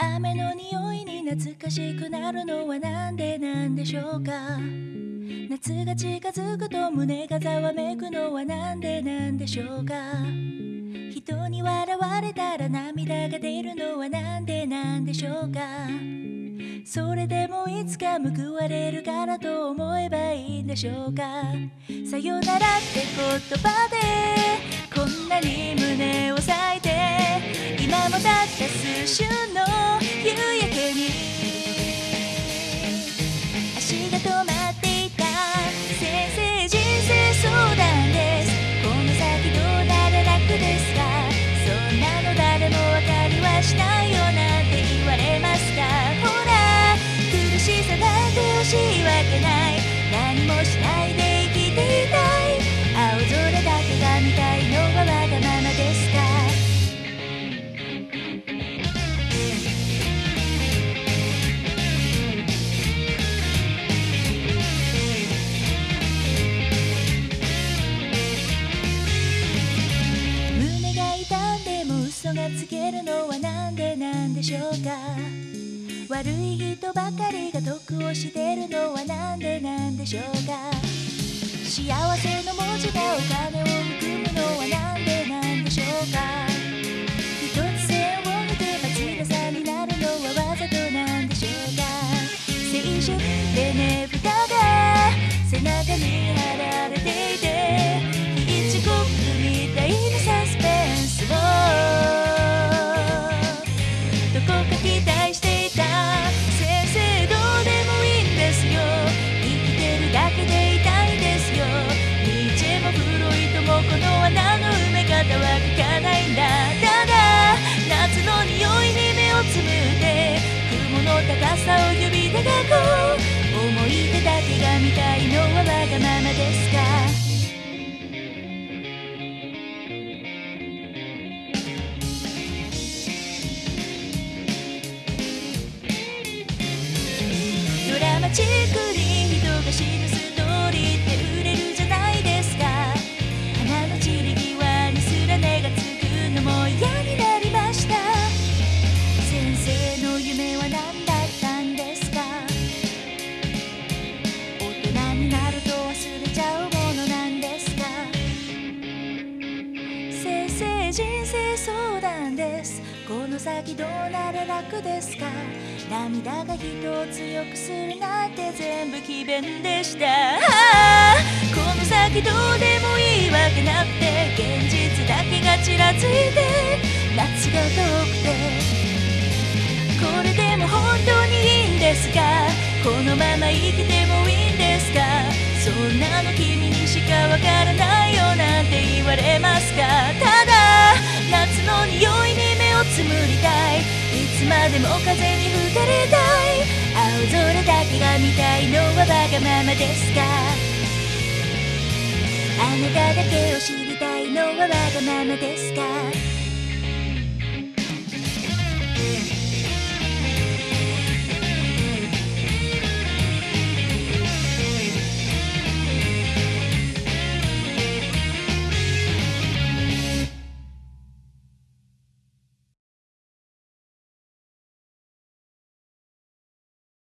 雨の匂いに懐かしくなるのはなんでなんでしょうか？夏が近づくと胸がざわめくのはなんでなんでしょうか？人に笑われたら涙が出るのはなんでなんでしょうか？それでもいつか報われるからと思えばいいんでしょうか？さよならって言葉でこんなに胸を裂いて今もたった数週のもしないで生きていたい。青空だけが見たいのはわがままですか？胸が痛んでも嘘がつけるのはなんでなんでしょうか？悪い人ばかりが得をしてるのはなんでなんでしょうか？幸せの文字がお金を含むのはなんでなんでしょうか？一つ線を抜けば強さになるのはわざとなんでしょうか？青春ってね蓋が背中に貼は書かないんだただ夏の匂いに目をつむって雲の高さを指で描こう思い出だけが見たいのはわがままですかドラマチックに人が知るス先どうなら楽ですか？涙が人を強くするなんて全部詭弁でした。この先どうでもいいわけなくて現実だけがちらついて夏が遠くて。これでも本当にいいんですか？このまま生きてもいいんですか？そんなの君にしかわからないよなんて言われますか？りたい。いつまでも風に吹かれたい。青空だけが見たいのはわがままですか？あなただけを知りたいのはわがままですか？